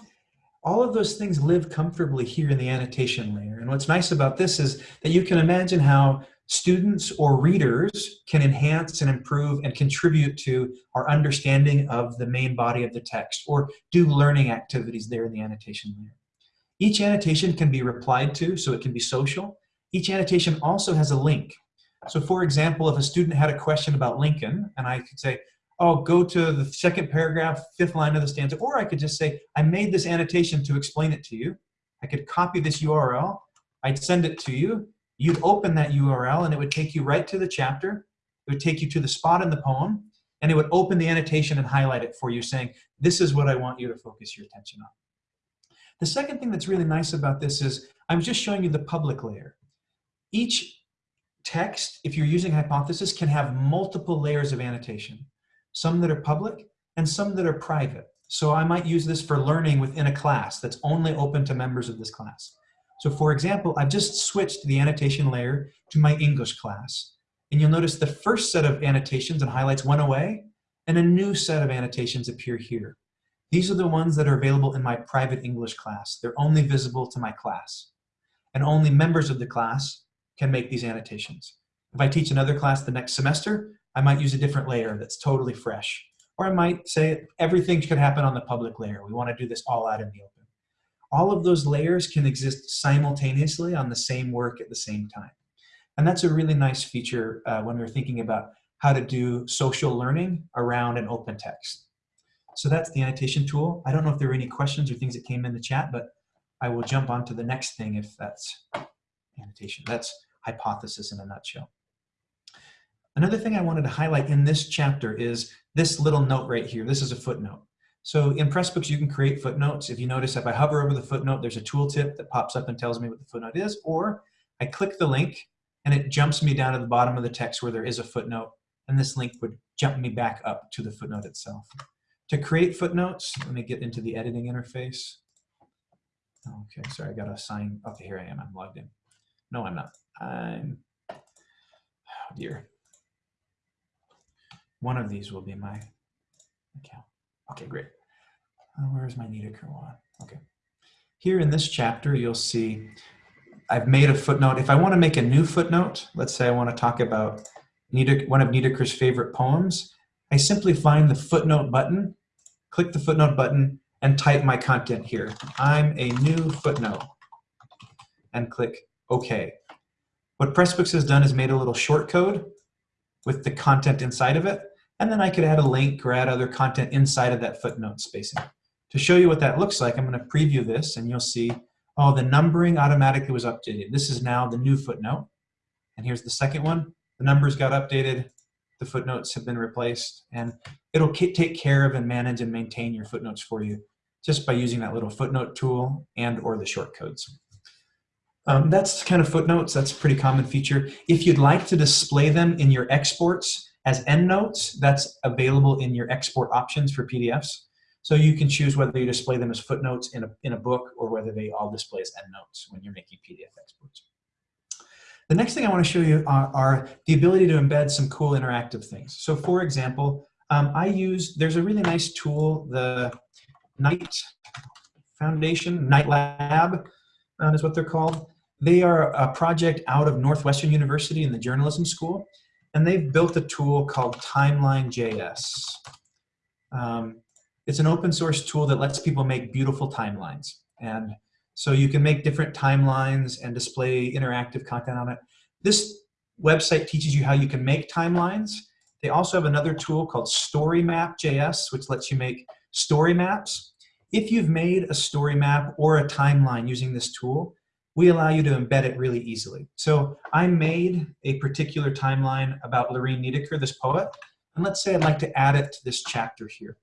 all of those things live comfortably here in the annotation layer. And what's nice about this is that you can imagine how students or readers can enhance and improve and contribute to our understanding of the main body of the text or do learning activities there in the annotation layer. Each annotation can be replied to, so it can be social. Each annotation also has a link. So for example, if a student had a question about Lincoln, and I could say, oh, go to the second paragraph, fifth line of the stanza, or I could just say, I made this annotation to explain it to you. I could copy this URL, I'd send it to you, you'd open that URL and it would take you right to the chapter, it would take you to the spot in the poem, and it would open the annotation and highlight it for you saying, this is what I want you to focus your attention on. The second thing that's really nice about this is I'm just showing you the public layer. Each text, if you're using hypothesis, can have multiple layers of annotation some that are public, and some that are private. So I might use this for learning within a class that's only open to members of this class. So for example, I've just switched the annotation layer to my English class. And you'll notice the first set of annotations and highlights went away, and a new set of annotations appear here. These are the ones that are available in my private English class. They're only visible to my class. And only members of the class can make these annotations. If I teach another class the next semester, I might use a different layer that's totally fresh. Or I might say everything could happen on the public layer. We want to do this all out in the open. All of those layers can exist simultaneously on the same work at the same time. And that's a really nice feature uh, when we're thinking about how to do social learning around an open text. So that's the annotation tool. I don't know if there were any questions or things that came in the chat, but I will jump on to the next thing if that's annotation. That's hypothesis in a nutshell. Another thing I wanted to highlight in this chapter is this little note right here. This is a footnote. So in Pressbooks, you can create footnotes. If you notice, if I hover over the footnote, there's a tooltip that pops up and tells me what the footnote is, or I click the link and it jumps me down to the bottom of the text where there is a footnote, and this link would jump me back up to the footnote itself. To create footnotes, let me get into the editing interface. Okay, sorry, I got to sign. Okay, here I am, I'm logged in. No, I'm not. I'm, oh dear. One of these will be my account. Okay, great. Uh, where's my Niedecker one? Okay. Here in this chapter, you'll see I've made a footnote. If I want to make a new footnote, let's say I want to talk about Niederk, one of Niedecker's favorite poems, I simply find the footnote button, click the footnote button, and type my content here. I'm a new footnote, and click OK. What Pressbooks has done is made a little short code with the content inside of it. And then I could add a link or add other content inside of that footnote spacing. To show you what that looks like, I'm going to preview this and you'll see, oh, the numbering automatically was updated. This is now the new footnote. And here's the second one. The numbers got updated, the footnotes have been replaced, and it'll take care of and manage and maintain your footnotes for you just by using that little footnote tool and or the shortcodes. Um, that's kind of footnotes. That's a pretty common feature. If you'd like to display them in your exports, as endnotes, that's available in your export options for PDFs. So you can choose whether you display them as footnotes in a, in a book or whether they all display as endnotes when you're making PDF exports. The next thing I want to show you are, are the ability to embed some cool interactive things. So for example, um, I use, there's a really nice tool, the Knight Foundation, Knight Lab uh, is what they're called. They are a project out of Northwestern University in the journalism school and they've built a tool called Timeline.js. Um, it's an open source tool that lets people make beautiful timelines. And so you can make different timelines and display interactive content on it. This website teaches you how you can make timelines. They also have another tool called StoryMap.js, which lets you make story maps. If you've made a story map or a timeline using this tool, we allow you to embed it really easily. So I made a particular timeline about Lorine Niedecker, this poet, and let's say I'd like to add it to this chapter here.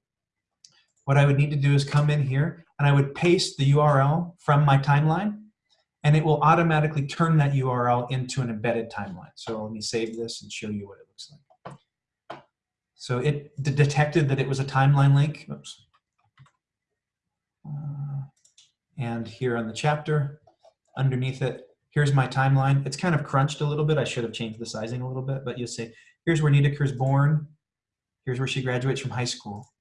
What I would need to do is come in here and I would paste the URL from my timeline and it will automatically turn that URL into an embedded timeline. So let me save this and show you what it looks like. So it detected that it was a timeline link. Oops. Uh, and here on the chapter, underneath it, here's my timeline. It's kind of crunched a little bit. I should have changed the sizing a little bit, but you'll say, here's where Niedecker's born. Here's where she graduates from high school.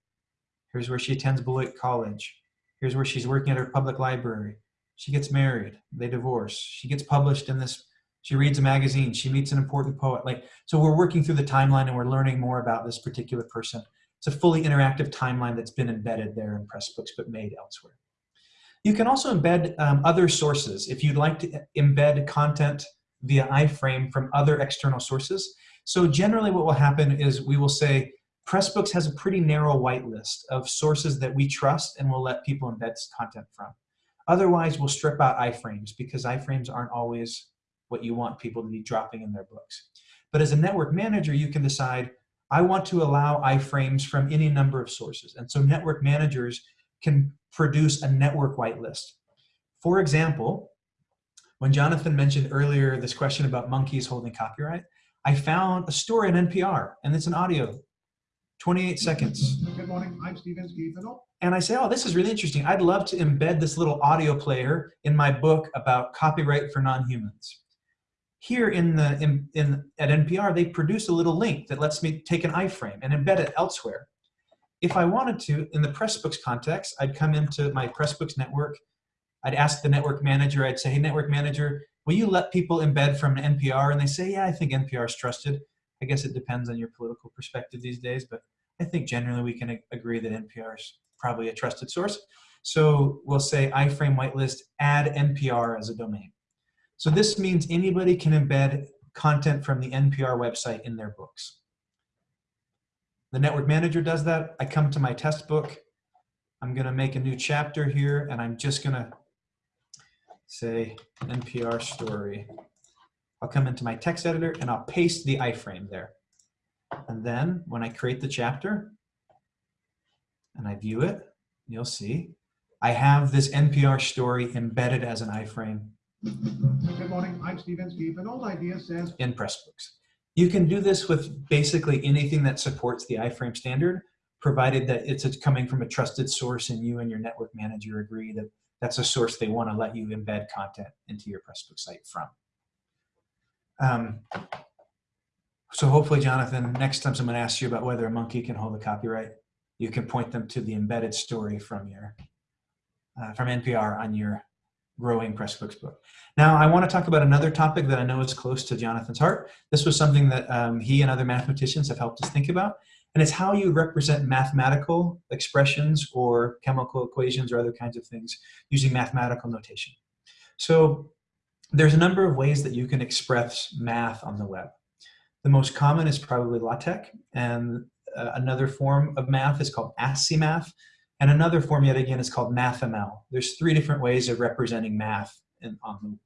Here's where she attends Beloit College. Here's where she's working at her public library. She gets married, they divorce. She gets published in this, she reads a magazine, she meets an important poet. Like, so we're working through the timeline and we're learning more about this particular person. It's a fully interactive timeline that's been embedded there in Pressbooks but made elsewhere. You can also embed um, other sources. If you'd like to embed content via iframe from other external sources. So generally what will happen is we will say, Pressbooks has a pretty narrow whitelist of sources that we trust and will let people embed content from. Otherwise, we'll strip out iframes because iframes aren't always what you want people to be dropping in their books. But as a network manager, you can decide, I want to allow iframes from any number of sources. And so network managers can produce a network whitelist. For example, when Jonathan mentioned earlier this question about monkeys holding copyright, I found a story in NPR, and it's an audio, 28 seconds. Good morning, I'm Steve Inskeep. And I say, oh, this is really interesting. I'd love to embed this little audio player in my book about copyright for non-humans. Here in the in, in at NPR, they produce a little link that lets me take an iframe and embed it elsewhere. If I wanted to, in the Pressbooks context, I'd come into my Pressbooks network. I'd ask the network manager, I'd say, hey, network manager, will you let people embed from NPR? And they say, yeah, I think NPR is trusted. I guess it depends on your political perspective these days, but I think generally we can agree that NPR is probably a trusted source. So we'll say iframe whitelist, add NPR as a domain. So this means anybody can embed content from the NPR website in their books. The network manager does that. I come to my test book. I'm going to make a new chapter here, and I'm just going to say NPR story. I'll come into my text editor, and I'll paste the iframe there. And then when I create the chapter, and I view it, you'll see I have this NPR story embedded as an iframe. Good morning, I'm Steve Inskeep, and Old Idea says in Pressbooks. You can do this with basically anything that supports the iframe standard, provided that it's coming from a trusted source and you and your network manager agree that that's a source they want to let you embed content into your Pressbook site from. Um, so hopefully, Jonathan, next time someone asks you about whether a monkey can hold a copyright, you can point them to the embedded story from your uh, from NPR on your growing Pressbooks book. Now, I want to talk about another topic that I know is close to Jonathan's heart. This was something that um, he and other mathematicians have helped us think about, and it's how you represent mathematical expressions or chemical equations or other kinds of things using mathematical notation. So there's a number of ways that you can express math on the web. The most common is probably LaTeX, and uh, another form of math is called ASCII math, and another form yet again is called MathML. There's three different ways of representing math in, um,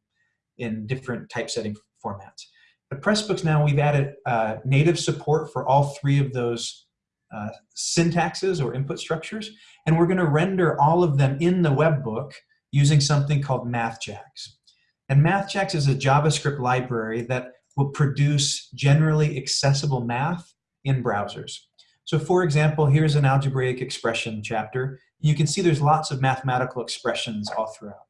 in different typesetting formats. At Pressbooks now we've added uh, native support for all three of those uh, syntaxes or input structures, and we're going to render all of them in the web book using something called MathJax. And MathJax is a JavaScript library that will produce generally accessible math in browsers. So for example, here's an algebraic expression chapter. You can see there's lots of mathematical expressions all throughout.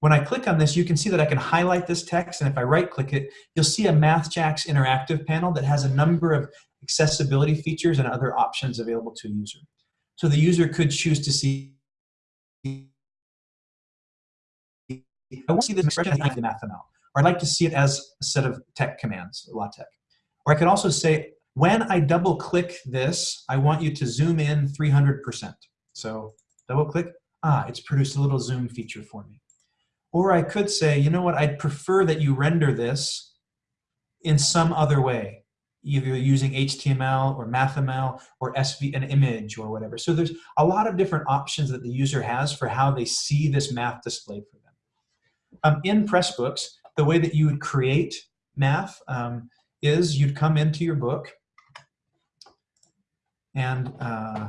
When I click on this, you can see that I can highlight this text, and if I right-click it, you'll see a MathJax interactive panel that has a number of accessibility features and other options available to a user. So the user could choose to see I want to see this expression as the MathML, or I'd like to see it as a set of TeX commands, LaTeX. Or I could also say, when I double click this, I want you to zoom in 300%. So double click, ah, it's produced a little zoom feature for me. Or I could say, you know what, I'd prefer that you render this in some other way, either using HTML or MathML or SV, an image or whatever. So there's a lot of different options that the user has for how they see this math displayed for them. Um, in Pressbooks, the way that you would create math um, is you'd come into your book and uh,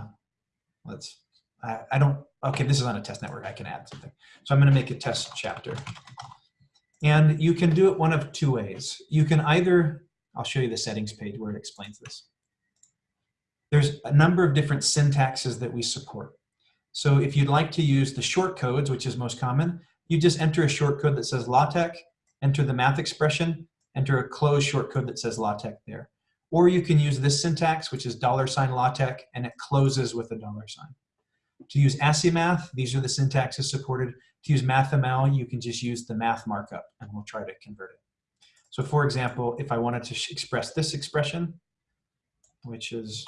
let's, I, I don't, okay, this is on a test network, I can add something. So I'm gonna make a test chapter. And you can do it one of two ways. You can either, I'll show you the settings page where it explains this. There's a number of different syntaxes that we support. So if you'd like to use the short codes, which is most common, you just enter a short code that says LaTeX, enter the math expression, enter a closed shortcode that says LaTeX there. Or you can use this syntax, which is dollar sign LaTeX, and it closes with a dollar sign. To use ASCII these are the syntaxes supported. To use MathML, you can just use the math markup, and we'll try to convert it. So for example, if I wanted to express this expression, which is,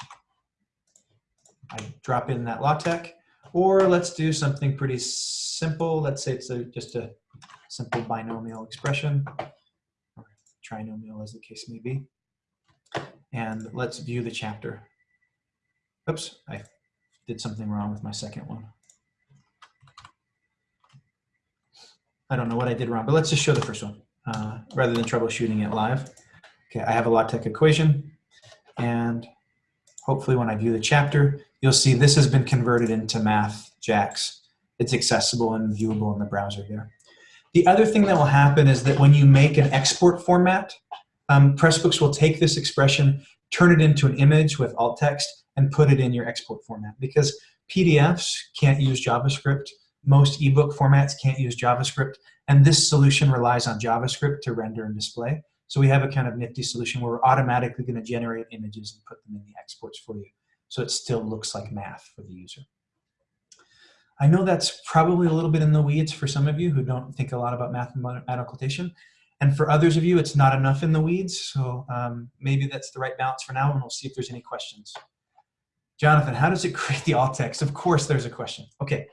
I drop in that LaTeX, or let's do something pretty simple. Let's say it's a, just a simple binomial expression, or trinomial as the case may be. And let's view the chapter. Oops, I did something wrong with my second one. I don't know what I did wrong, but let's just show the first one uh, rather than troubleshooting it live. Okay, I have a LaTeX equation, and hopefully when I view the chapter, you'll see this has been converted into MathJax. It's accessible and viewable in the browser here. The other thing that will happen is that when you make an export format, um, Pressbooks will take this expression, turn it into an image with alt text, and put it in your export format because PDFs can't use JavaScript. Most ebook formats can't use JavaScript. And this solution relies on JavaScript to render and display. So we have a kind of nifty solution where we're automatically going to generate images and put them in the exports for you. So it still looks like math for the user. I know that's probably a little bit in the weeds for some of you who don't think a lot about mathematical notation. And for others of you, it's not enough in the weeds. So um, maybe that's the right balance for now, and we'll see if there's any questions. Jonathan, how does it create the alt text? Of course there's a question. Okay,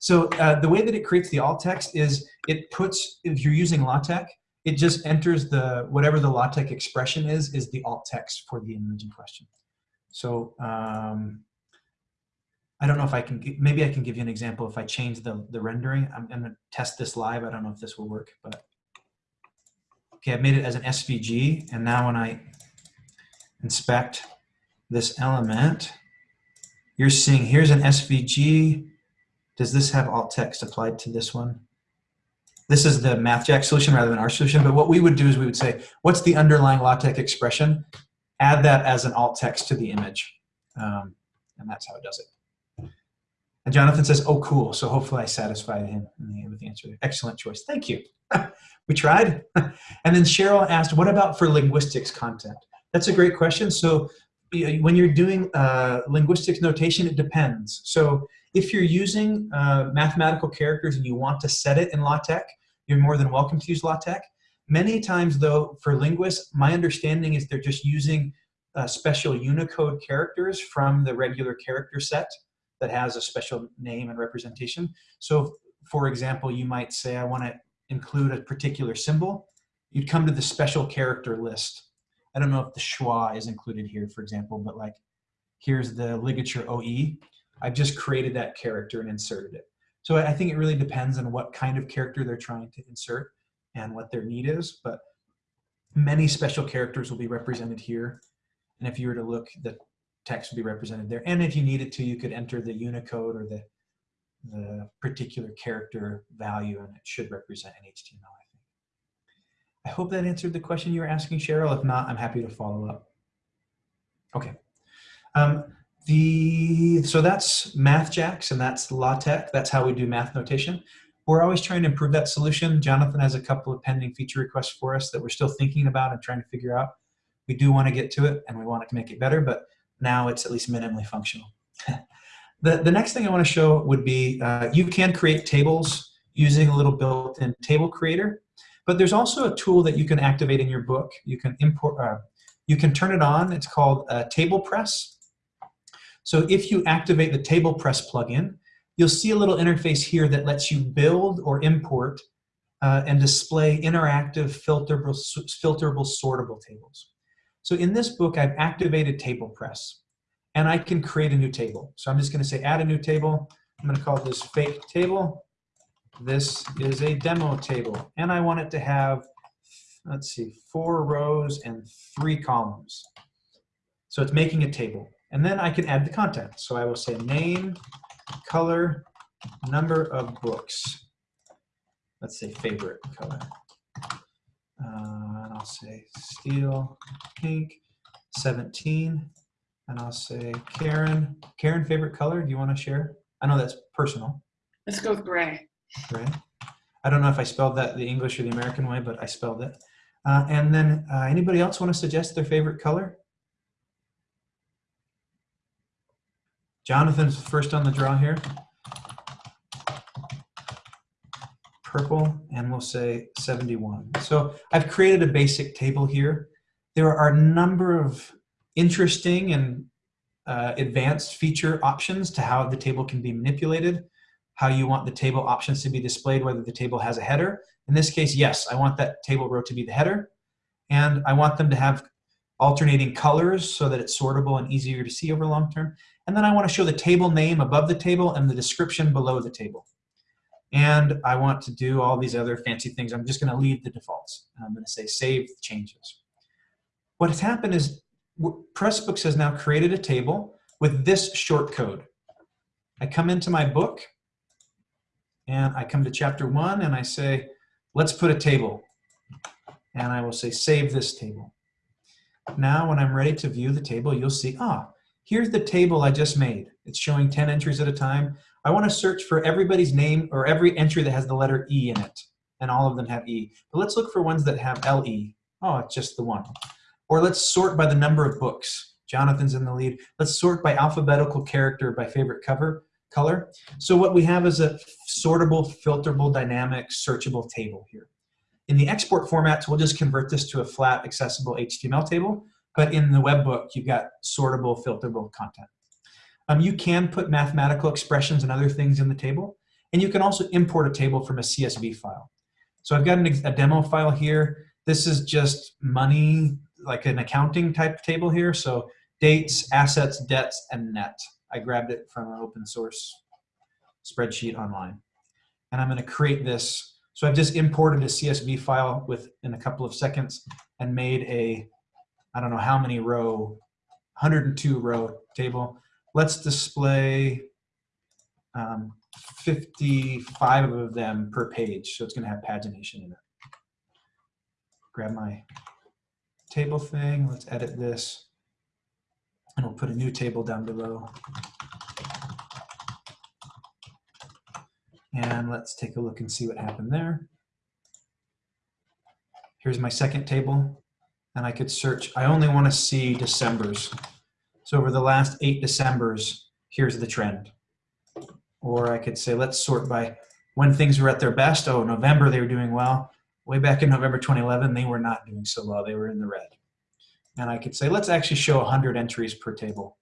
so uh, the way that it creates the alt text is it puts, if you're using LaTeX, it just enters the, whatever the LaTeX expression is, is the alt text for the image in question. So um, I don't know if I can, maybe I can give you an example if I change the, the rendering. I'm gonna test this live. I don't know if this will work, but okay, I've made it as an SVG. And now when I inspect this element, you're seeing here's an SVG. Does this have alt text applied to this one? This is the MathJax solution rather than our solution, but what we would do is we would say, what's the underlying LaTeX expression? Add that as an alt text to the image. Um, and that's how it does it. And Jonathan says, oh, cool. So hopefully I satisfied him with the answer. Excellent choice. Thank you. we tried. and then Cheryl asked, what about for linguistics content? That's a great question. So when you're doing uh, linguistics notation, it depends. So if you're using uh, mathematical characters and you want to set it in LaTeX, you're more than welcome to use LaTeX. Many times though, for linguists, my understanding is they're just using uh, special Unicode characters from the regular character set that has a special name and representation. So for example, you might say, I want to include a particular symbol. You'd come to the special character list. I don't know if the schwa is included here, for example, but like here's the ligature OE. I've just created that character and inserted it. So I think it really depends on what kind of character they're trying to insert and what their need is, but many special characters will be represented here. And if you were to look, the text would be represented there. And if you needed to, you could enter the Unicode or the, the particular character value and it should represent an HTML, I think. I hope that answered the question you were asking, Cheryl. If not, I'm happy to follow up. Okay. Um, the, so that's MathJax and that's LaTeX. That's how we do math notation. We're always trying to improve that solution. Jonathan has a couple of pending feature requests for us that we're still thinking about and trying to figure out. We do want to get to it and we want to make it better, but now it's at least minimally functional. the, the next thing I want to show would be uh, you can create tables using a little built-in table creator, but there's also a tool that you can activate in your book. You can import, uh, you can turn it on. It's called uh, TablePress. So if you activate the TablePress plugin, you'll see a little interface here that lets you build or import uh, and display interactive filterable, filterable sortable tables. So in this book, I've activated TablePress and I can create a new table. So I'm just gonna say add a new table. I'm gonna call this fake table. This is a demo table and I want it to have, let's see, four rows and three columns. So it's making a table. And then I can add the content. So I will say name, color, number of books. Let's say favorite color. Uh, and I'll say Steel pink 17. And I'll say Karen. Karen, favorite color? Do you want to share? I know that's personal. Let's go with gray. Gray. I don't know if I spelled that the English or the American way, but I spelled it. Uh, and then uh, anybody else want to suggest their favorite color? Jonathan's first on the draw here. Purple, and we'll say 71. So I've created a basic table here. There are a number of interesting and uh, advanced feature options to how the table can be manipulated, how you want the table options to be displayed, whether the table has a header. In this case, yes, I want that table row to be the header, and I want them to have alternating colors so that it's sortable and easier to see over long term. And then I want to show the table name above the table and the description below the table. And I want to do all these other fancy things. I'm just going to leave the defaults. I'm going to say save changes. What has happened is Pressbooks has now created a table with this short code. I come into my book and I come to chapter one and I say, let's put a table. And I will say, save this table. Now, when I'm ready to view the table, you'll see, ah, here's the table I just made. It's showing 10 entries at a time. I want to search for everybody's name or every entry that has the letter E in it. And all of them have E. But let's look for ones that have LE. Oh, it's just the one. Or let's sort by the number of books. Jonathan's in the lead. Let's sort by alphabetical character by favorite cover color. So what we have is a sortable, filterable, dynamic, searchable table here. In the export formats, we'll just convert this to a flat, accessible HTML table. But in the web book, you've got sortable, filterable content. Um, you can put mathematical expressions and other things in the table. And you can also import a table from a CSV file. So I've got an, a demo file here. This is just money, like an accounting type table here. So dates, assets, debts, and net. I grabbed it from an open source spreadsheet online. And I'm going to create this. So I've just imported a CSV file within a couple of seconds and made a, I don't know how many row, 102 row table. Let's display um, 55 of them per page. So it's going to have pagination in it. Grab my table thing. Let's edit this. And we'll put a new table down below. And let's take a look and see what happened there. Here's my second table. And I could search, I only want to see December's. So over the last eight December's, here's the trend. Or I could say, let's sort by when things were at their best. Oh, November, they were doing well. Way back in November 2011, they were not doing so well. They were in the red. And I could say, let's actually show 100 entries per table.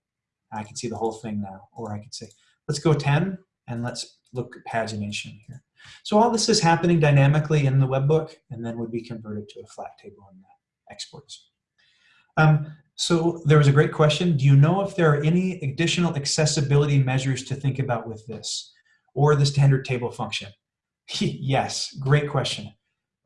I can see the whole thing now. Or I could say, let's go 10 and let's look at pagination here. So all this is happening dynamically in the webbook and then would be converted to a flat table in the exports. Um, so there was a great question. Do you know if there are any additional accessibility measures to think about with this or the standard table function? yes, great question.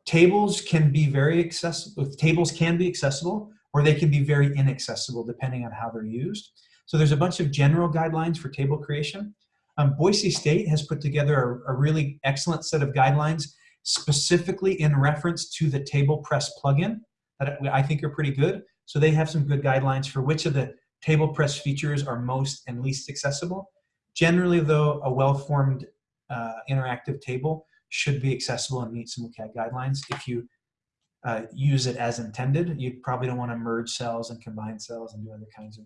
Tables can be very accessible, tables can be accessible or they can be very inaccessible depending on how they're used. So there's a bunch of general guidelines for table creation. Um, Boise State has put together a, a, really excellent set of guidelines specifically in reference to the TablePress plugin that I think are pretty good. So they have some good guidelines for which of the TablePress features are most and least accessible. Generally though, a well-formed uh, interactive table should be accessible and meet some WCAG guidelines. If you uh, use it as intended. You probably don't want to merge cells and combine cells and do other kinds of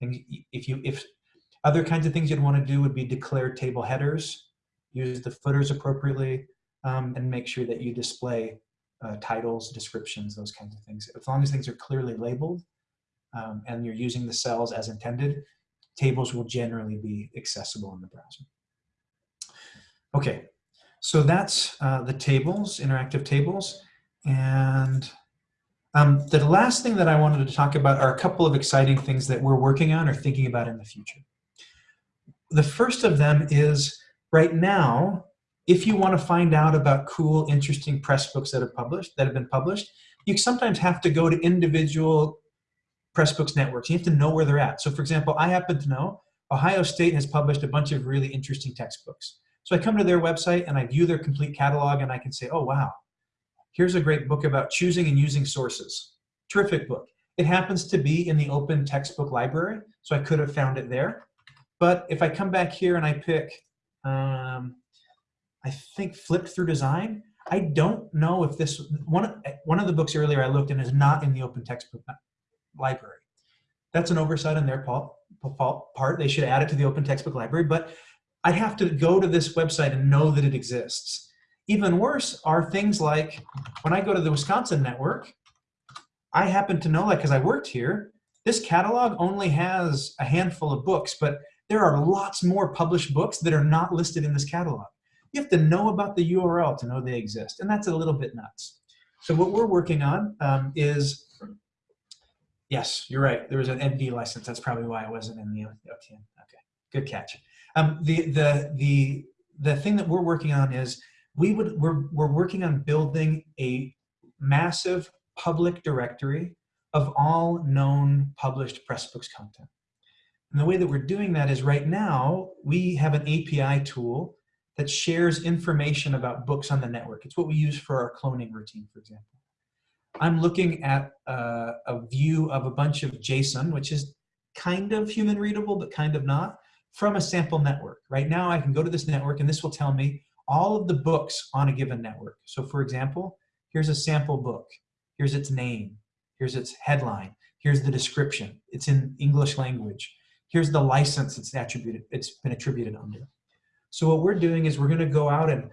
things. If you if other kinds of things you'd want to do would be declare table headers, use the footers appropriately, um, and make sure that you display uh, titles, descriptions, those kinds of things. As long as things are clearly labeled um, and you're using the cells as intended, tables will generally be accessible in the browser. Okay, so that's uh, the tables, interactive tables. And um, the last thing that I wanted to talk about are a couple of exciting things that we're working on or thinking about in the future. The first of them is right now, if you want to find out about cool, interesting press books that have published, that have been published, you sometimes have to go to individual Pressbooks networks. You have to know where they're at. So for example, I happen to know Ohio State has published a bunch of really interesting textbooks. So I come to their website and I view their complete catalog and I can say, oh wow, Here's a great book about choosing and using sources. Terrific book. It happens to be in the open textbook library, so I could have found it there. But if I come back here and I pick, um, I think flipped through design. I don't know if this one of- one of the books earlier I looked in is not in the open textbook library. That's an oversight on their part. They should add it to the open textbook library, but I'd have to go to this website and know that it exists. Even worse are things like when I go to the Wisconsin network, I happen to know, like, because I worked here, this catalog only has a handful of books, but there are lots more published books that are not listed in this catalog. You have to know about the URL to know they exist, and that's a little bit nuts. So what we're working on um, is, yes, you're right, there was an ND license. That's probably why it wasn't in the OTN. Okay, good catch. Um, the, the, the, the thing that we're working on is we would, we're, we're working on building a massive public directory of all known published Pressbooks content. And the way that we're doing that is right now, we have an API tool that shares information about books on the network. It's what we use for our cloning routine, for example. I'm looking at uh, a view of a bunch of JSON, which is kind of human readable, but kind of not, from a sample network. Right now, I can go to this network and this will tell me all of the books on a given network. So for example, here's a sample book. Here's its name. Here's its headline. Here's the description. It's in English language. Here's the license it's attributed, it's been attributed under. So what we're doing is we're gonna go out and,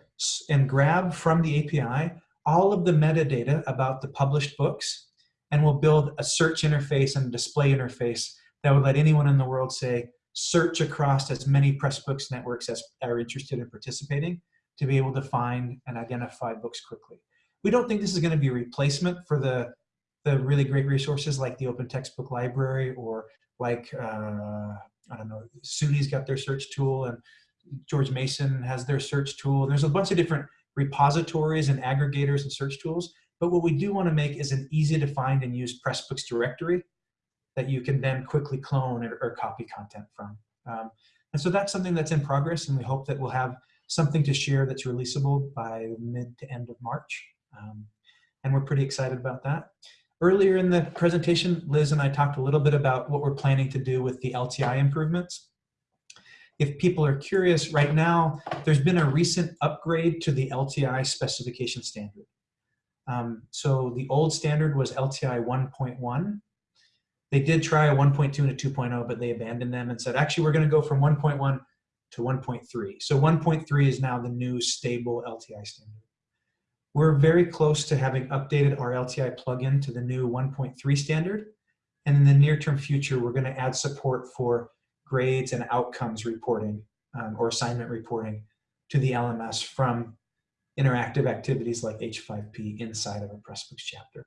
and grab from the API all of the metadata about the published books, and we'll build a search interface and display interface that would let anyone in the world say, search across as many Pressbooks networks as are interested in participating to be able to find and identify books quickly. We don't think this is gonna be a replacement for the, the really great resources like the Open Textbook Library or like, uh, I don't know, SUNY's got their search tool and George Mason has their search tool. There's a bunch of different repositories and aggregators and search tools. But what we do want to make is an easy to find and use Pressbooks directory that you can then quickly clone or, or copy content from. Um, and so that's something that's in progress, and we hope that we'll have something to share that's releasable by mid to end of March. Um, and we're pretty excited about that. Earlier in the presentation, Liz and I talked a little bit about what we're planning to do with the LTI improvements if people are curious, right now, there's been a recent upgrade to the LTI specification standard. Um, so the old standard was LTI 1.1. They did try a 1.2 and a 2.0, but they abandoned them and said, actually, we're going to go from 1.1 to 1.3. So 1.3 is now the new stable LTI standard. We're very close to having updated our LTI plugin to the new 1.3 standard. And in the near term future, we're going to add support for grades and outcomes reporting um, or assignment reporting to the LMS from interactive activities like H5P inside of a Pressbooks chapter.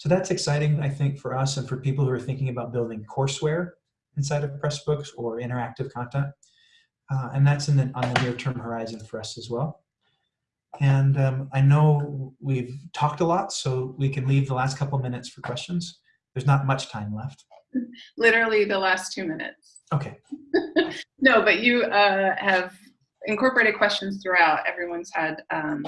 So that's exciting, I think, for us and for people who are thinking about building courseware inside of Pressbooks or interactive content. Uh, and that's in the, on the near-term horizon for us as well. And um, I know we've talked a lot, so we can leave the last couple minutes for questions. There's not much time left. Literally the last two minutes. Okay. no, but you uh, have incorporated questions throughout. Everyone's had um,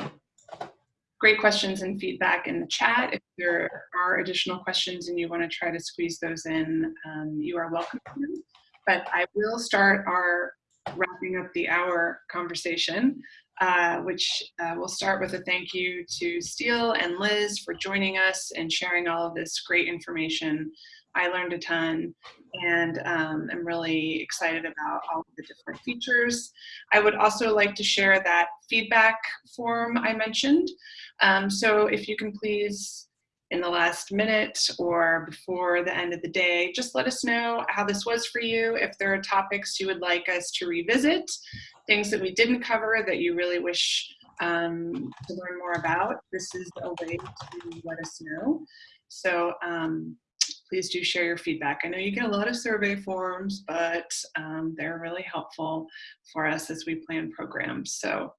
great questions and feedback in the chat. If there are additional questions and you want to try to squeeze those in, um, you are welcome to. But I will start our wrapping up the hour conversation, uh, which uh, we'll start with a thank you to Steel and Liz for joining us and sharing all of this great information I learned a ton and um, I'm really excited about all of the different features. I would also like to share that feedback form I mentioned. Um, so if you can please, in the last minute or before the end of the day, just let us know how this was for you, if there are topics you would like us to revisit, things that we didn't cover that you really wish um, to learn more about. This is a way to let us know. So um, please do share your feedback. I know you get a lot of survey forms, but um, they're really helpful for us as we plan programs. So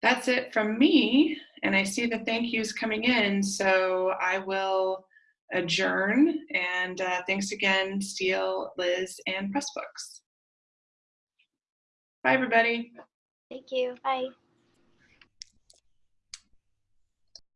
that's it from me. And I see the thank yous coming in. So I will adjourn. And uh, thanks again, Steel, Liz, and Pressbooks. Bye, everybody. Thank you. Bye.